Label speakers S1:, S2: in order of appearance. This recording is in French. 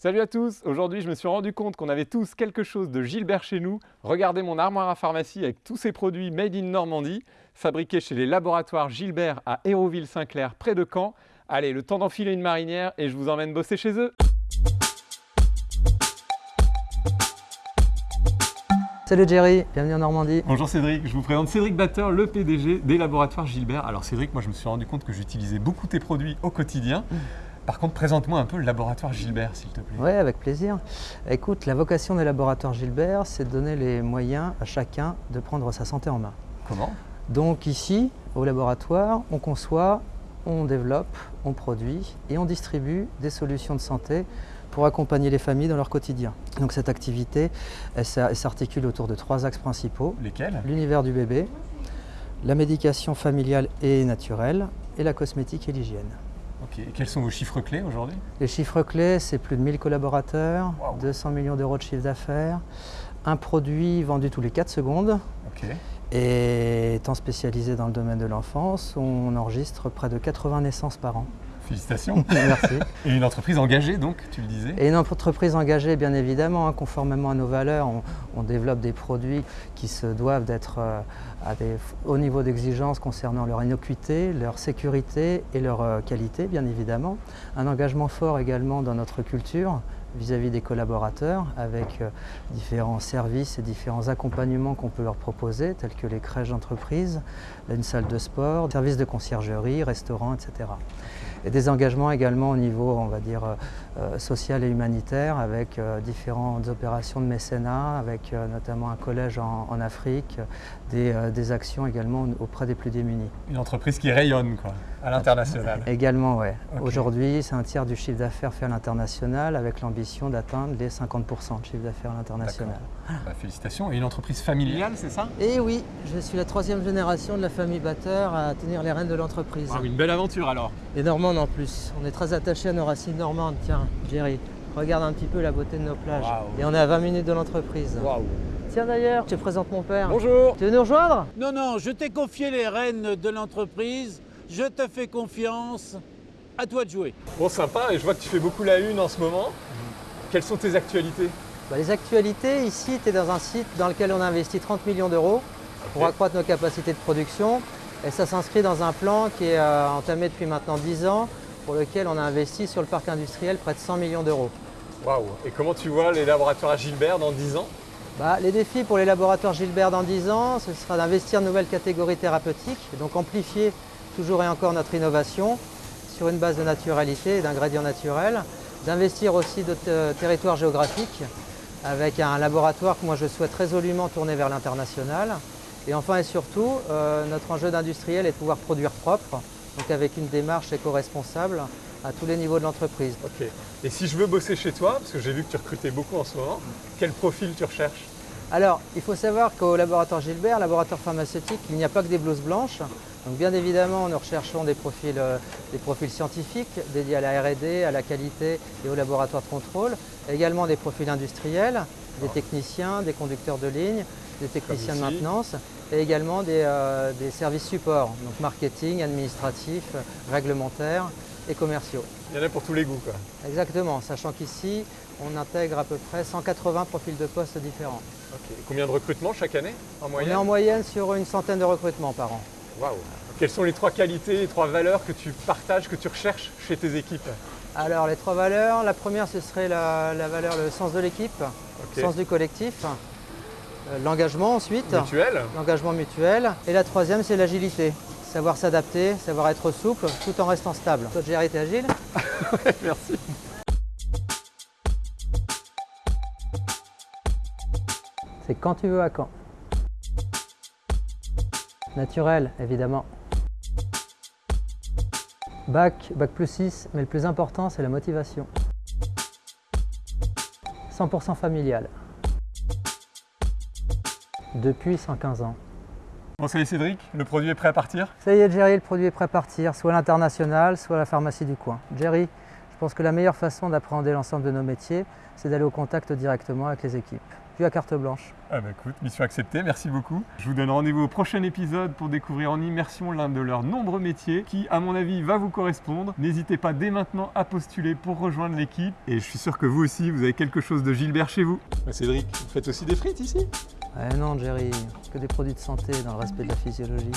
S1: Salut à tous Aujourd'hui, je me suis rendu compte qu'on avait tous quelque chose de Gilbert chez nous. Regardez mon armoire à pharmacie avec tous ces produits made in Normandie, fabriqués chez les laboratoires Gilbert à Hérouville-Saint-Clair, près de Caen. Allez, le temps d'enfiler une marinière et je vous emmène bosser chez eux
S2: Salut Jerry, bienvenue en Normandie.
S1: Bonjour Cédric, je vous présente Cédric Batteur, le PDG des laboratoires Gilbert. Alors Cédric, moi je me suis rendu compte que j'utilisais beaucoup tes produits au quotidien. Par contre, présente-moi un peu le laboratoire Gilbert, s'il te plaît.
S2: Oui, avec plaisir. Écoute, la vocation des laboratoires Gilbert, c'est de donner les moyens à chacun de prendre sa santé en main.
S1: Comment?
S2: Donc ici, au laboratoire, on conçoit, on développe, on produit et on distribue des solutions de santé pour accompagner les familles dans leur quotidien. Donc cette activité, elle s'articule autour de trois axes principaux.
S1: Lesquels?
S2: L'univers du bébé, la médication familiale et naturelle et la cosmétique et l'hygiène.
S1: Ok, et quels sont vos chiffres clés aujourd'hui?
S2: Les chiffres clés, c'est plus de 1000 collaborateurs, 200 millions d'euros de chiffre d'affaires, un produit vendu tous les 4 secondes. Et étant spécialisé dans le domaine de l'enfance, on enregistre près de 80 naissances par an.
S1: Félicitations.
S2: Merci.
S1: Et une entreprise engagée, donc, tu le disais
S2: Et une entreprise engagée, bien évidemment, hein, conformément à nos valeurs, on, développe des produits qui se doivent d'être euh, à des hauts niveaux d'exigence concernant leur innocuité, leur sécurité et leur euh, qualité, bien évidemment. Un engagement fort également dans notre culture, vis-à-vis des collaborateurs avec euh, différents services et différents accompagnements qu'on peut leur proposer, tels que les crèches d'entreprise, une salle de sport, services de conciergerie, restaurants, etc. Et des engagements également au niveau, euh, euh, social et humanitaire, avec différentes opérations de mécénat, avec notamment un collège en, Afrique, des, actions également auprès des plus démunis.
S1: Une entreprise qui rayonne, quoi, à l'international.
S2: Également, oui. Aujourd'hui, c'est un tiers du chiffre d'affaires fait à l'international, avec l'ambition d'atteindre les 50% de chiffre d'affaires à l'international.
S1: Bah, félicitations. Et une entreprise familiale, c'est ça?
S2: Eh oui, je suis la troisième génération de la famille Batteur à tenir les rênes de l'entreprise.
S1: une belle aventure alors.
S2: Et normande en plus. On est très attachés à nos racines normandes. Tiens, Jerry, regarde un petit peu la beauté de nos plages. Et on est à 20 minutes de l'entreprise. Tiens d'ailleurs, je te présente mon père.
S1: Bonjour.
S2: Tu veux nous rejoindre?
S3: Non, non, je t'ai confié les rênes de l'entreprise. Je te fais confiance. À toi de jouer.
S1: Bon, sympa. Et je vois que tu fais beaucoup la une en ce moment. Quelles sont tes actualités?
S2: Bah, Les actualités, ici, tu es dans un site dans lequel on a investi 30 millions d'euros pour accroître nos capacités de production. Et ça s'inscrit dans un plan qui est euh, entamé depuis maintenant 10 ans, pour lequel on a investi sur le parc industriel près de 100 millions d'euros.
S1: Waouh Et comment tu vois les laboratoires à Gilbert dans 10 ans?
S2: Bah, Les défis pour les laboratoires Gilbert dans 10 ans, ce sera d'investir de nouvelles catégories thérapeutiques, et donc amplifier toujours et encore notre innovation sur une base de naturalité et d'ingrédients naturels, d'investir aussi d'autres euh, territoires géographiques avec un laboratoire que moi je souhaite résolument tourner vers l'international. Et enfin et surtout, euh, notre enjeu d'industriel est de pouvoir produire propre, donc avec une démarche éco-responsable à tous les niveaux de l'entreprise.
S1: Ok. Et si je veux bosser chez toi, parce que j'ai vu que tu recrutais beaucoup en ce moment, quel profil tu recherches?
S2: Alors, il faut savoir qu'au laboratoire Gilbert, laboratoire pharmaceutique, il n'y a pas que des blouses blanches. Donc bien évidemment, nous recherchons des profils, euh, des profils scientifiques dédiés à la R&D, à la qualité et au laboratoire de contrôle. Également des profils industriels, des techniciens, des conducteurs de ligne, des techniciens de maintenance et également des, euh, des services support, donc marketing, administratif, réglementaire et commerciaux.
S1: Il y en a pour tous les goûts quoi.
S2: Exactement, sachant qu'ici, on intègre à peu près 180 profils de postes différents.
S1: Combien de recrutements chaque année en moyenne
S2: On est en moyenne sur une centaine de recrutements par an.
S1: Waouh Quelles sont les trois qualités, les trois valeurs que tu partages, que tu recherches chez tes équipes
S2: Alors les trois valeurs, la première ce serait la, valeur, le sens de l'équipe, le sens du collectif, euh, l'engagement ensuite.
S1: Mutuel.
S2: L'engagement mutuel. Et la troisième c'est l'agilité. Savoir s'adapter, savoir être souple tout en restant stable. Toi Jerry, t'es agile
S1: Merci.
S2: C'est quand tu veux à quand. Naturel, évidemment. Bac, bac plus 6, mais le plus important, c'est la motivation. 100% familial. Depuis 115 ans.
S1: Bon, salut Cédric, le produit est prêt à partir?
S2: Ça y est, Jerry, le produit est prêt à partir, soit à l'international, soit à la pharmacie du coin. Jerry, je pense que la meilleure façon d'appréhender l'ensemble de nos métiers, c'est d'aller au contact directement avec les équipes. plus à carte blanche.
S1: Ah bah écoute, mission acceptée, merci beaucoup. Je vous donne rendez-vous au prochain épisode pour découvrir en immersion l'un de leurs nombreux métiers qui, à mon avis, va vous correspondre. N'hésitez pas dès maintenant à postuler pour rejoindre l'équipe. Et je suis sûr que vous aussi, vous avez quelque chose de Gilbert chez vous. Bah, Cédric, vous faites aussi des frites ici?
S2: Eh non, Jerry, que des produits de santé dans le respect de la physiologie.